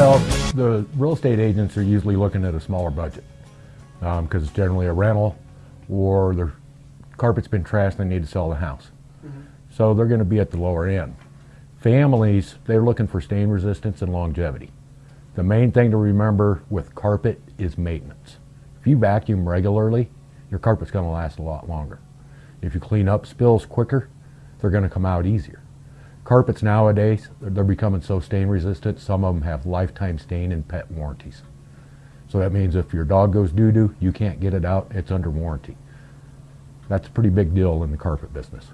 the real estate agents are usually looking at a smaller budget um, because it's generally a rental or their carpet's been trashed and they need to sell the house. Mm-hmm. So they're going to be at the lower end. Families, they're looking for stain resistance and longevity. The main thing to remember with carpet is maintenance. If you vacuum regularly, your carpet's going to last a lot longer. If you clean up spills quicker, they're going to come out easier. Carpets nowadays, they're becoming so stain resistant, some of them have lifetime stain and pet warranties. So that means if your dog goes doo-doo, you can't get it out, it's under warranty. That's a pretty big deal in the carpet business.